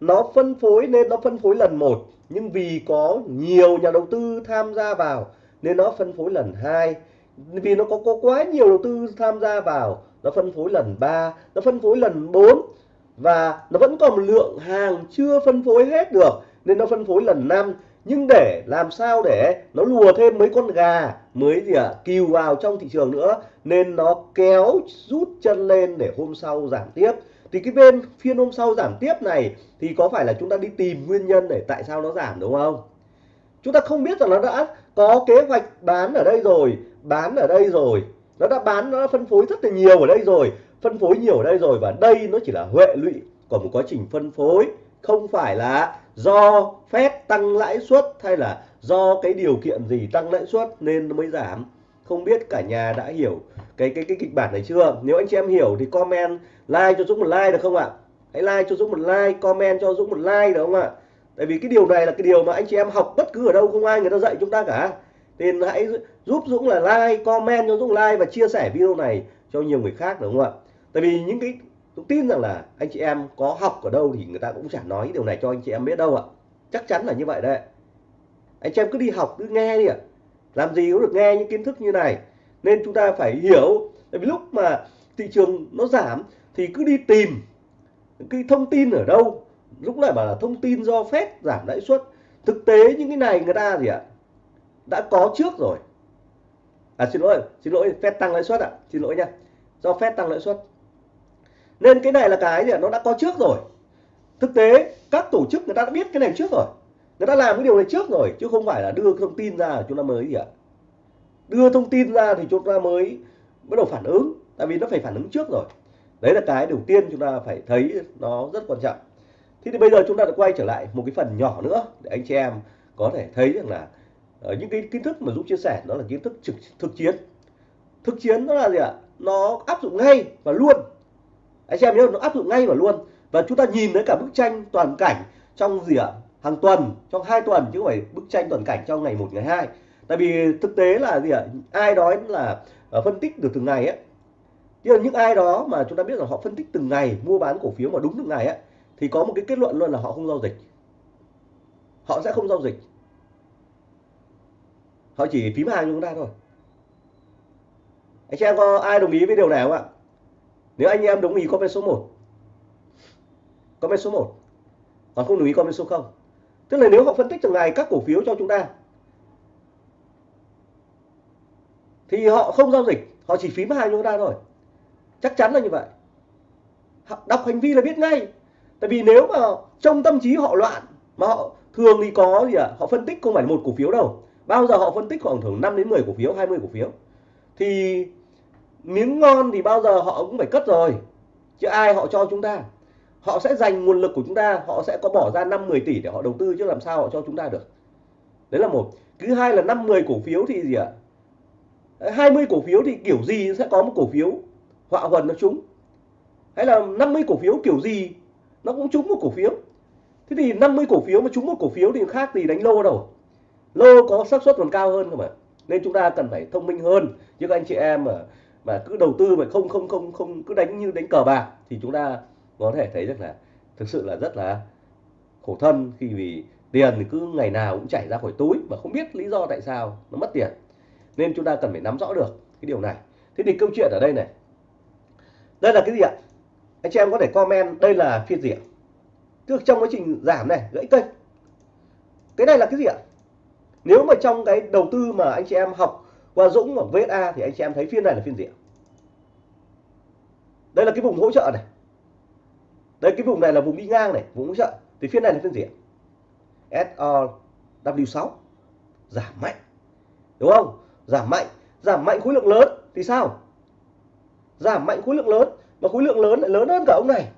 nó phân phối nên nó phân phối lần một nhưng vì có nhiều nhà đầu tư tham gia vào nên nó phân phối lần hai. Vì nó có, có quá nhiều đầu tư tham gia vào nó phân phối lần 3 nó phân phối lần 4 và nó vẫn còn một lượng hàng chưa phân phối hết được nên nó phân phối lần năm. Nhưng để làm sao để nó lùa thêm mấy con gà mới gì ạ à, kiều vào trong thị trường nữa nên nó kéo rút chân lên để hôm sau giảm tiếp. Thì cái bên phiên hôm sau giảm tiếp này thì có phải là chúng ta đi tìm nguyên nhân để tại sao nó giảm đúng không? Chúng ta không biết rằng nó đã có kế hoạch bán ở đây rồi bán ở đây rồi. Nó đã bán nó đã phân phối rất là nhiều ở đây rồi phân phối nhiều ở đây rồi và đây nó chỉ là huệ lụy của một quá trình phân phối, không phải là do phép tăng lãi suất hay là do cái điều kiện gì tăng lãi suất nên nó mới giảm. Không biết cả nhà đã hiểu cái cái cái kịch bản này chưa? Nếu anh chị em hiểu thì comment like cho Dũng một like được không ạ? Hãy like cho Dũng một like, comment cho Dũng một like được không ạ? Tại vì cái điều này là cái điều mà anh chị em học bất cứ ở đâu, không ai người ta dạy chúng ta cả. Nên hãy giúp Dũng là like, comment cho Dũng like và chia sẻ video này cho nhiều người khác đúng không ạ? Tại vì những cái, tôi tin rằng là anh chị em có học ở đâu thì người ta cũng chẳng nói điều này cho anh chị em biết đâu ạ. Chắc chắn là như vậy đấy. Anh chị em cứ đi học, cứ nghe đi ạ. Làm gì cũng được nghe những kiến thức như này. Nên chúng ta phải hiểu, tại vì lúc mà thị trường nó giảm thì cứ đi tìm cái thông tin ở đâu. Lúc này bảo là thông tin do phép giảm lãi suất. Thực tế những cái này người ta gì ạ, đã có trước rồi. À xin lỗi xin lỗi phép tăng lãi suất ạ. Xin lỗi nha. Do phép tăng lãi suất nên cái này là cái gì nó đã có trước rồi. Thực tế, các tổ chức người ta đã biết cái này trước rồi. Người ta làm cái điều này trước rồi, chứ không phải là đưa thông tin ra chúng ta mới gì ạ? Đưa thông tin ra thì chúng ta mới bắt đầu phản ứng. Tại vì nó phải phản ứng trước rồi. Đấy là cái đầu tiên chúng ta phải thấy nó rất quan trọng. Thế thì bây giờ chúng ta đã quay trở lại một cái phần nhỏ nữa để anh chị em có thể thấy rằng là ở những cái kiến thức mà Dũng chia sẻ, đó là kiến thức trực, thực chiến. Thực chiến nó là gì ạ? Nó áp dụng ngay và luôn anh chị em nhớ, nó áp dụng ngay và luôn. Và chúng ta nhìn thấy cả bức tranh toàn cảnh trong gì ạ? Hàng tuần, trong hai tuần, chứ không phải bức tranh toàn cảnh trong ngày một, ngày hai. Tại vì thực tế là gì ạ? Ai đó là ờ, phân tích được từng ngày ấy nhưng những ai đó mà chúng ta biết là họ phân tích từng ngày, mua bán cổ phiếu mà đúng từng ngày ấy thì có một cái kết luận luôn là họ không giao dịch. Họ sẽ không giao dịch. Họ chỉ phím hàng cho chúng ta thôi. Anh chị em có ai đồng ý với điều này không ạ? Nếu anh em đồng ý comment số 1 comment số 1 còn không đồng ý comment số 0 tức là nếu họ phân tích từng ngày các cổ phiếu cho chúng ta, thì họ không giao dịch, họ chỉ phím hai chúng ta thôi. Chắc chắn là như vậy. Đọc hành vi là biết ngay. Tại vì nếu mà trong tâm trí họ loạn, mà họ thường thì có gì ạ? À? họ phân tích không phải một cổ phiếu đâu. Bao giờ họ phân tích khoảng thường 5 đến 10 cổ phiếu 20 cổ phiếu, thì miếng ngon thì bao giờ họ cũng phải cất rồi. Chứ ai họ cho chúng ta? Họ sẽ dành nguồn lực của chúng ta, họ sẽ có bỏ ra 5 10 tỷ để họ đầu tư chứ làm sao họ cho chúng ta được. Đấy là một. Thứ hai là 5 10 cổ phiếu thì gì ạ? À? 20 cổ phiếu thì kiểu gì sẽ có một cổ phiếu họa huần nó trúng hay là 50 cổ phiếu kiểu gì nó cũng trúng một cổ phiếu. Thế thì 50 cổ phiếu mà trúng một cổ phiếu thì khác gì đánh lô đâu. Lô có xác suất còn cao hơn cơ mà nên chúng ta cần phải thông minh hơn. Chứ các anh chị em mà mà cứ đầu tư mà không không không không, cứ đánh như đánh cờ bạc thì chúng ta có thể thấy rất là thực sự là rất là khổ thân khi vì tiền thì cứ ngày nào cũng chảy ra khỏi túi mà không biết lý do tại sao nó mất tiền. Nên chúng ta cần phải nắm rõ được cái điều này. Thế thì câu chuyện ở đây này. Đây là cái gì ạ? Anh chị em có thể comment đây là phiên gì ạ? Tức trong quá trình giảm này, gãy cây cái này là cái gì ạ? Nếu mà trong cái đầu tư mà anh chị em học qua Dũng hoặc VSA thì anh chị em thấy phiên này là phiên gì ạ? Đây là cái vùng hỗ trợ này. Đây, cái vùng này là vùng đi ngang này, vùng hỗ trợ. Thì phiên này là phiên gì ạ? SRW6 giảm mạnh. Đúng không? Giảm mạnh. Giảm mạnh khối lượng lớn. Thì sao? Giảm mạnh khối lượng lớn. Mà khối lượng lớn lại lớn hơn cả ông này.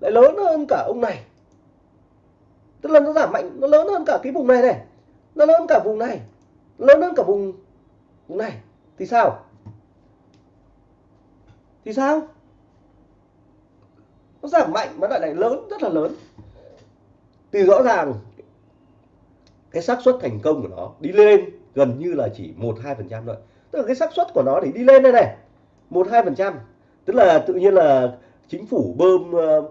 Lại lớn hơn cả ông này. Tức là nó giảm mạnh, nó lớn hơn cả cái vùng này này. Nó lớn hơn cả vùng này. Lớn hơn cả vùng cũng này thì sao? Thì sao? Nó giảm mạnh mà lại lại lớn rất là lớn. Thì rõ ràng cái xác suất thành công của nó đi lên gần như là chỉ một hai phần trăm thôi. Tức là cái xác suất của nó để đi lên đây này một hai phần trăm. Tức là tự nhiên là chính phủ bơm uh,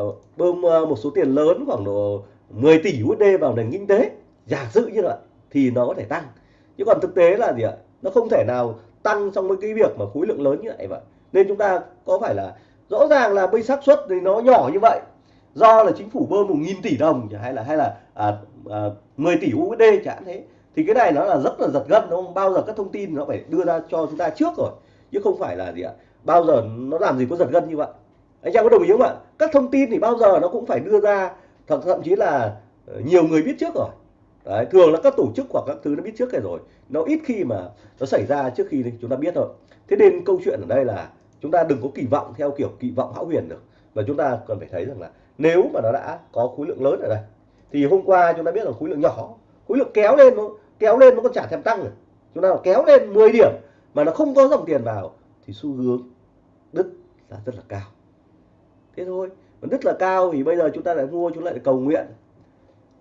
uh, bơm uh, một số tiền lớn khoảng độ 10 tỷ USD vào nền kinh tế. Giả sử như vậy thì nó có thể tăng chứ còn thực tế là gì ạ? Nó không thể nào tăng trong với cái việc mà khối lượng lớn như vậy vậy nên chúng ta có phải là rõ ràng là bây xác suất thì nó nhỏ như vậy. Do là chính phủ bơm một nghìn tỷ đồng hay là hay là à, à, 10 tỷ USD chẳng thế. Thì cái này nó là rất là giật gân đúng không? Bao giờ các thông tin nó phải đưa ra cho chúng ta trước rồi. Chứ không phải là gì ạ? Bao giờ nó làm gì có giật gân như vậy. Anh em có đồng ý không ạ? Các thông tin thì bao giờ nó cũng phải đưa ra thậm, thậm chí là ờ, nhiều người biết trước rồi. Đấy, thường là các tổ chức hoặc các thứ nó biết trước cái rồi. Nó ít khi mà nó xảy ra trước khi chúng ta biết thôi. Thế nên câu chuyện ở đây là chúng ta đừng có kỳ vọng theo kiểu kỳ vọng hão huyền được. Và chúng ta cần phải thấy rằng là nếu mà nó đã có khối lượng lớn ở đây thì hôm qua chúng ta biết là khối lượng nhỏ khối lượng kéo lên nó kéo lên nó còn trả thèm tăng rồi chúng ta kéo lên 10 điểm mà nó không có dòng tiền vào thì xu hướng đứt là rất là cao. Thế thôi. Mà đứt là cao thì bây giờ chúng ta lại mua chúng lại cầu nguyện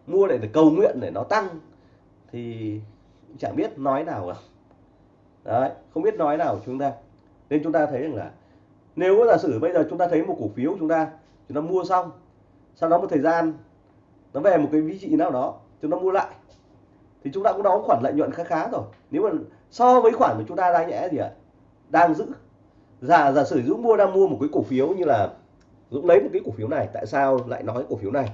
mua để, để cầu nguyện để nó tăng thì chẳng biết nói nào cả. Đấy không biết nói nào chúng ta. Nên chúng ta thấy rằng là nếu giả sử bây giờ chúng ta thấy một cổ phiếu chúng ta chúng ta mua xong sau đó một thời gian nó về một cái vị trí nào đó chúng ta mua lại thì chúng ta cũng đóng khoản lợi nhuận khá khá rồi. Nếu mà so với khoản mà chúng ta đang nhẽ gì ạ? Đang giữ. Giả giả sử dũng mua đang mua một cái cổ phiếu như là dũng lấy một cái cổ phiếu này tại sao lại nói cổ phiếu này?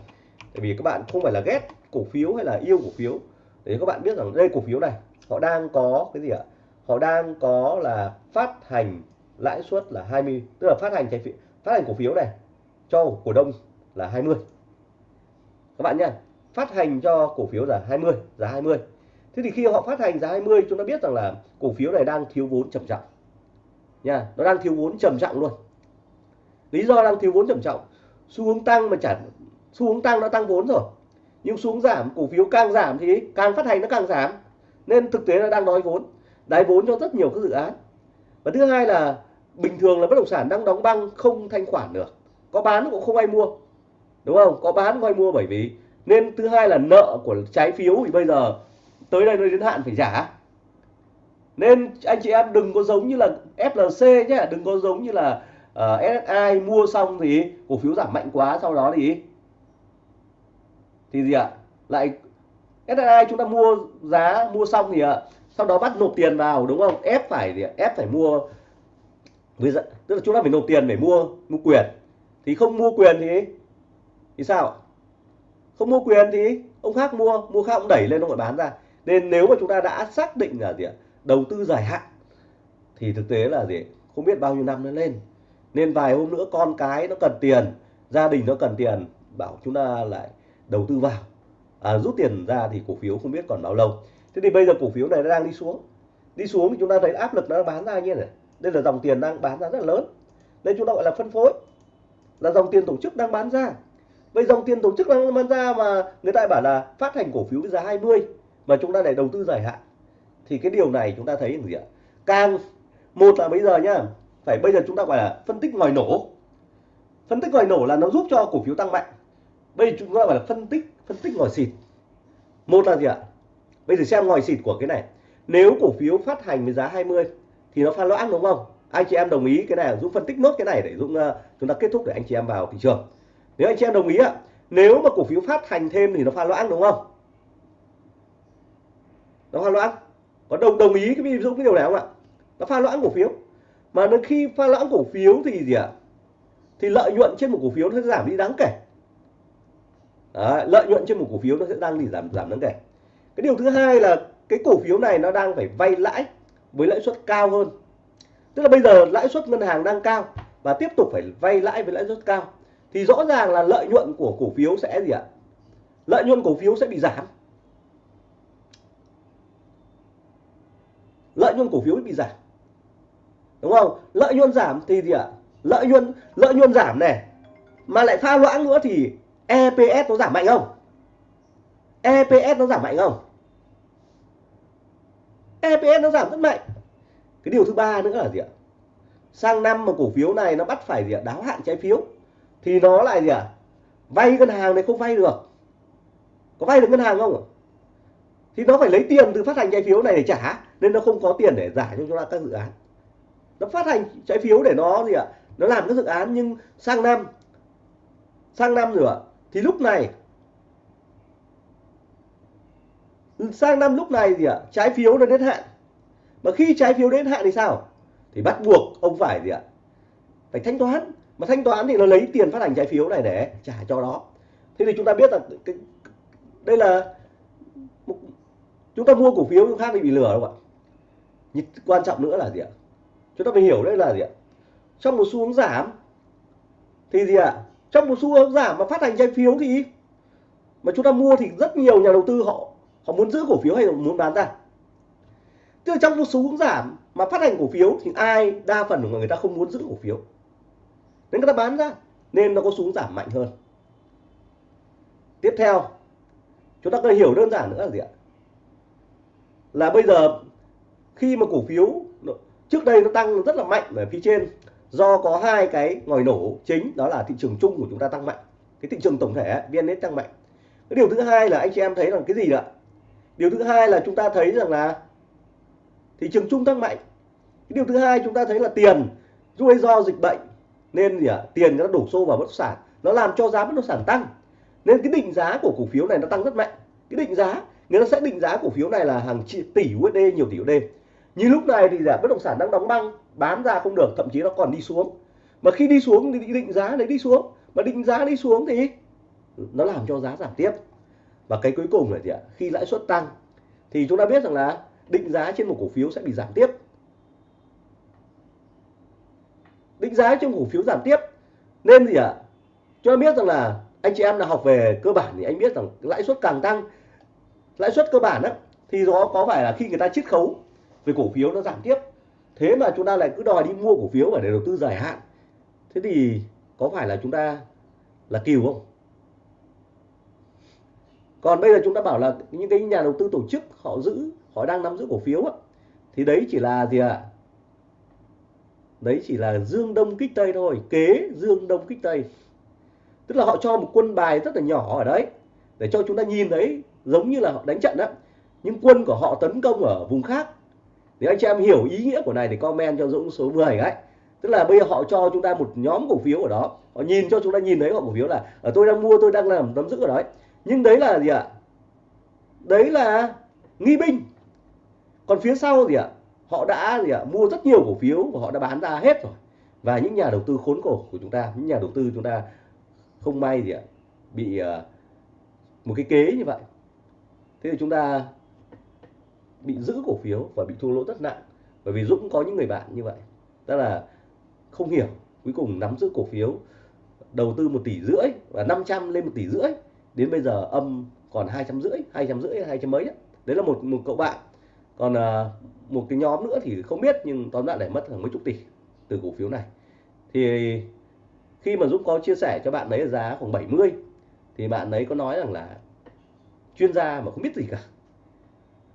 Tại vì các bạn không phải là ghét cổ phiếu hay là yêu cổ phiếu. Để các bạn biết rằng đây cổ phiếu này, họ đang có cái gì ạ? Họ đang có là phát hành lãi suất là 20 tức là phát hành trái phiếu, phát hành cổ phiếu này cho cổ đông là 20 các bạn nhá, phát hành cho cổ phiếu là 20 giá 20 thế thì khi họ phát hành giá 20 chúng ta biết rằng là cổ phiếu này đang thiếu vốn trầm trọng. Nha nó đang thiếu vốn trầm trọng luôn. Lý do đang thiếu vốn trầm trọng, xu hướng tăng mà chẳng xu hướng tăng nó tăng vốn rồi. Nhưng xu hướng giảm cổ phiếu càng giảm thì càng phát hành nó càng giảm. Nên thực tế là đang đói vốn đáy vốn cho rất nhiều các dự án. Và thứ hai là bình thường là bất động sản đang đóng băng không thanh khoản được. Có bán cũng không ai mua đúng không? Có bán không ai mua bởi vì nên thứ hai là nợ của trái phiếu thì bây giờ tới đây nó đến hạn phải trả. Nên anh chị em đừng có giống như là FLC nhé đừng có giống như là ờ, uh, SSI mua xong thì cổ phiếu giảm mạnh quá sau đó thì thì gì ạ? Lại SSI chúng ta mua giá, mua xong thì ạ sau đó bắt nộp tiền vào, đúng không? Ép phải gì ạ? ép phải mua với tức là chúng ta phải nộp tiền để mua mua quyền. Thì không mua quyền thì thì sao? Không mua quyền thì ông khác mua mua khác ông đẩy lên, ông lại bán ra. Nên nếu mà chúng ta đã xác định là gì ạ? Đầu tư dài hạn, thì thực tế là gì? Không biết bao nhiêu năm nó lên. Nên vài hôm nữa con cái nó cần tiền, gia đình nó cần tiền, bảo chúng ta lại đầu tư vào. À, rút tiền ra thì cổ phiếu không biết còn bao lâu. Thế thì bây giờ cổ phiếu này nó đang đi xuống. Đi xuống thì chúng ta thấy áp lực nó bán ra như này. Đây là dòng tiền đang bán ra rất là lớn. Nên chúng ta gọi là phân phối. Là dòng tiền tổ chức đang bán ra. Vậy dòng tiền tổ chức đang bán ra mà người ta bảo là phát hành cổ phiếu với giá 20 mà chúng ta để đầu tư dài hạn. Thì cái điều này chúng ta thấy là gì ạ? Càng một là bây giờ nhá phải bây giờ chúng ta gọi là phân tích ngoài nổ. Phân tích ngoài nổ là nó giúp cho cổ phiếu tăng mạnh bây giờ chúng ta gọi là phân tích phân tích ngòi xịt. Một là gì ạ? Bây giờ xem ngòi xịt của cái này. Nếu cổ phiếu phát hành với giá 20 thì nó pha loãng đúng không? Anh chị em đồng ý cái này dũng phân tích nốt cái này để dũng uh, ờ, chúng ta kết thúc để anh chị em vào thị trường. Nếu anh chị em đồng ý ạ nếu mà cổ phiếu phát hành thêm thì nó pha loãng đúng không? Nó pha loãng. Có đồng đồng ý cái ví dụ cái điều này không ạ? Nó pha loãng cổ phiếu. Mà đến khi pha loãng cổ phiếu thì gì ạ? Thì lợi nhuận trên một cổ phiếu nó giảm đi đáng kể. Đấy, lợi nhuận trên một cổ phiếu nó sẽ đang bị giảm giảm đáng kể. Cái điều thứ hai là cái cổ phiếu này nó đang phải vay lãi với lãi suất cao hơn. Tức là bây giờ lãi suất ngân hàng đang cao và tiếp tục phải vay lãi với lãi suất cao thì rõ ràng là lợi nhuận của cổ phiếu sẽ gì ạ? Lợi nhuận cổ phiếu sẽ bị giảm. Lợi nhuận cổ phiếu bị giảm. Đúng không? Lợi nhuận giảm thì gì ạ? Lợi nhuận lợi nhuận giảm này. Mà lại pha loãng nữa thì EPS nó giảm mạnh không? EPS nó giảm mạnh không? EPS nó giảm rất mạnh. Cái điều thứ ba nữa là gì ạ? Sang năm mà cổ phiếu này nó bắt phải gì ạ? Đáo hạn trái phiếu. Thì nó lại gì ạ? Vay ngân hàng này không vay được. Có vay được ngân hàng không thì nó phải lấy tiền từ phát hành trái phiếu này để trả, nên nó không có tiền để giải cho chúng ta các dự án. Nó phát hành trái phiếu để nó gì ạ? Nó làm các dự án, nhưng sang năm sang năm rồi ạ thì lúc này sang năm lúc này gì ạ? Trái phiếu nó đến hạn. Mà khi trái phiếu đến hạn thì sao? Thì bắt buộc ông phải gì ạ? Phải thanh toán. Mà thanh toán thì nó lấy tiền phát hành trái phiếu này để trả cho đó thế thì chúng ta biết là cái, đây là chúng ta mua cổ phiếu chúng khác thì bị lừa không ạ? Nhưng quan trọng nữa là gì ạ? Chúng ta phải hiểu đây là gì ạ? Trong một xu hướng giảm thì gì ạ? Trong một xu hướng giảm mà phát hành trái phiếu thì mà chúng ta mua thì rất nhiều nhà đầu tư họ họ muốn giữ cổ phiếu hay muốn bán ra. Tức là trong một xu hướng giảm mà phát hành cổ phiếu thì ai đa phần của người ta không muốn giữ cổ phiếu. Nên người ta bán ra, nên nó có xuống giảm mạnh hơn. Tiếp theo, chúng ta cần hiểu đơn giản nữa là gì ạ? Là bây giờ khi mà cổ phiếu trước đây nó tăng rất là mạnh ở phía trên do có hai cái ngòi nổ chính, đó là thị trường chung của chúng ta tăng mạnh. Cái thị trường tổng thể vn tăng mạnh. Cái điều thứ hai là anh chị em thấy rằng cái gì ạ? Điều thứ hai là chúng ta thấy rằng là thị trường chung tăng mạnh. Cái điều thứ hai chúng ta thấy là tiền do do dịch bệnh, nên gì ạ? Tiền nó đổ xô vào bất động sản, nó làm cho giá bất động sản tăng. Nên cái định giá của cổ phiếu này nó tăng rất mạnh. Cái định giá, người ta sẽ định giá cổ phiếu này là hàng tỷ USD nhiều tỷ USD như lúc này thì giá bất động sản đang đóng băng, bán ra không được, thậm chí nó còn đi xuống. Mà khi đi xuống thì định giá đấy đi xuống. Mà định giá đi xuống thì nó làm cho giá giảm tiếp. Và cái cuối cùng là gì ạ? Khi lãi suất tăng thì chúng ta biết rằng là định giá trên một cổ phiếu sẽ bị giảm tiếp. Định giá trên cổ phiếu giảm tiếp nên gì ạ? Cho biết rằng là anh chị em là học về cơ bản thì anh biết rằng lãi suất càng tăng, lãi suất cơ bản đó thì nó có phải là khi người ta chiết khấu về cổ phiếu nó giảm tiếp. Thế mà chúng ta lại cứ đòi đi mua cổ phiếu để đầu tư dài hạn. Thế thì có phải là chúng ta là kiều không? Còn bây giờ chúng ta bảo là những cái nhà đầu tư tổ chức họ giữ họ đang nắm giữ cổ phiếu á, thì đấy chỉ là gì ạ? À? đấy chỉ là dương đông kích tây thôi kế dương đông kích tây. Tức là họ cho một quân bài rất là nhỏ ở đấy để cho chúng ta nhìn thấy giống như là họ đánh trận đó nhưng quân của họ tấn công ở vùng khác nếu anh chị em hiểu ý nghĩa của này thì comment cho Dũng số 10 ấy. Tức là bây giờ họ cho chúng ta một nhóm cổ phiếu ở đó. Họ nhìn cho chúng ta nhìn thấy họ cổ phiếu là ở tôi đang mua, tôi đang làm nắm giữ ở đấy. Nhưng đấy là gì ạ? Đấy là nghi binh. Còn phía sau gì ạ, họ đã gì ạ, mua rất nhiều cổ phiếu và họ đã bán ra hết rồi. Và những nhà đầu tư khốn cổ của chúng ta, những nhà đầu tư chúng ta không may gì ạ, bị ờ, một cái kế như vậy. Thế thì chúng ta bị giữ cổ phiếu và bị thua lỗ rất nặng. Bởi vì Dũng có những người bạn như vậy. Tức là không hiểu cuối cùng nắm giữ cổ phiếu đầu tư một tỷ rưỡi và 500 lên một tỷ rưỡi. Đến bây giờ âm còn hai trăm rưỡi hai trăm rưỡi hai trăm mấy đấy. đấy là một một cậu bạn. Còn à, một cái nhóm nữa thì không biết nhưng tóm lại để mất hàng mấy chục tỷ từ cổ phiếu này. Thì khi mà Dũng có chia sẻ cho bạn ấy giá khoảng 70 thì bạn ấy có nói rằng là chuyên gia mà không biết gì cả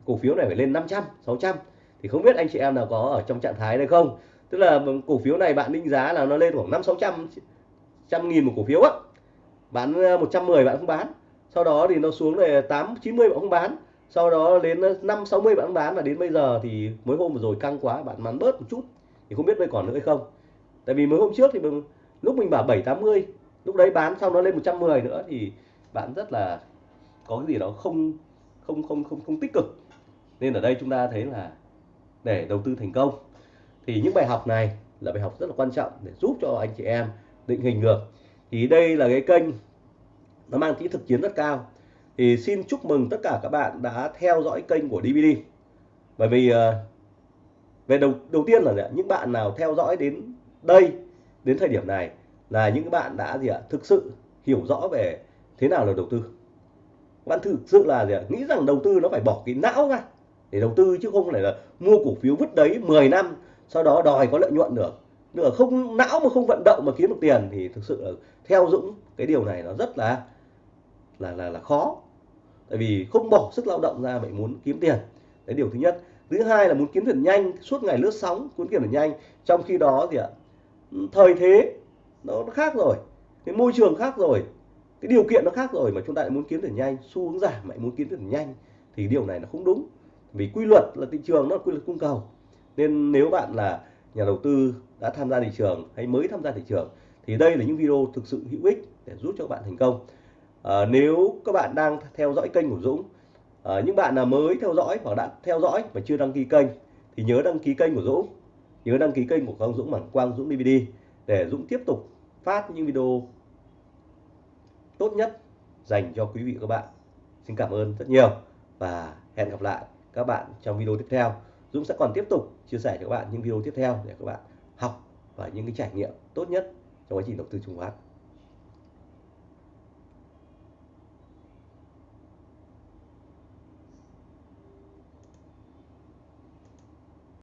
cổ phiếu này phải lên 500 600 thì không biết anh chị em nào có ở trong trạng thái này không? Tức là cổ phiếu này bạn định giá là nó lên khoảng 5 600 trăm nghìn một cổ phiếu á. Bán ờ, 110 bạn không bán. Sau đó thì nó xuống về 8 90 bạn không bán. Sau đó đến ờ, 5 60 bạn không bán và đến bây giờ thì mới hôm vừa rồi căng quá bạn bán bớt một chút. Thì không biết bây còn nữa hay không. Tại vì mới hôm trước thì mình, lúc mình bảo 7 80 lúc đấy bán xong nó lên 110 nữa thì bạn rất là có cái gì đó không không không không không tích cực nên ở đây chúng ta thấy là để đầu tư thành công, thì những bài học này là bài học rất là quan trọng để giúp cho anh chị em định hình được. Thì đây là cái kênh nó mang tính thực chiến rất cao. Thì xin chúc mừng tất cả các bạn đã theo dõi kênh của DVD bởi vì ờ, về đầu đầu tiên là những bạn nào theo dõi đến đây, đến thời điểm này là những bạn đã gì ạ? Thực sự hiểu rõ về thế nào là đầu tư. Bạn thực sự là gì ạ? nghĩ rằng đầu tư nó phải bỏ cái não ra để đầu tư chứ không phải là mua cổ phiếu vứt đấy 10 năm, sau đó đòi có lợi nhuận được nữa không, não mà không vận động mà kiếm được tiền thì thực sự là theo Dũng cái điều này nó rất là là là là khó. Tại vì không bỏ sức lao động ra vậy muốn kiếm tiền. Đấy điều thứ nhất. Thứ hai là muốn kiếm tiền nhanh, suốt ngày lướt sóng, muốn kiếm tiền nhanh. Trong khi đó thì ạ, thời thế nó khác rồi, cái môi trường khác rồi, cái điều kiện nó khác rồi mà chúng ta lại muốn kiếm tiền nhanh, xu hướng giảm lại muốn kiếm tiền nhanh thì điều này nó không đúng vì quy luật là thị trường nó là quy luật cung cầu. Nên nếu bạn là nhà đầu tư đã tham gia thị trường hay mới tham gia thị trường thì đây là những video thực sự hữu ích để giúp cho bạn thành công. À, nếu các bạn đang theo dõi kênh của Dũng à, những bạn là mới theo dõi hoặc đã theo dõi mà chưa đăng ký kênh thì nhớ đăng ký kênh của Dũng. Nhớ đăng ký kênh của Quang Dũng bằng Quang Dũng DVD để Dũng tiếp tục phát những video tốt nhất dành cho quý vị các bạn. Xin cảm ơn rất nhiều và hẹn gặp lại các bạn trong video tiếp theo. Dũng sẽ còn tiếp tục chia sẻ cho các bạn những video tiếp theo để các bạn học và những cái trải nghiệm tốt nhất trong quá trình đầu tư chứng khoán.